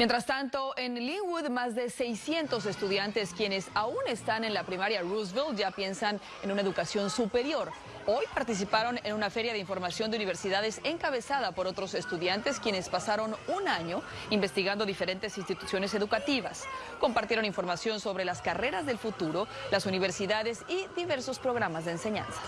Mientras tanto, en Linwood, más de 600 estudiantes quienes aún están en la primaria Roosevelt ya piensan en una educación superior. Hoy participaron en una feria de información de universidades encabezada por otros estudiantes quienes pasaron un año investigando diferentes instituciones educativas. Compartieron información sobre las carreras del futuro, las universidades y diversos programas de enseñanza.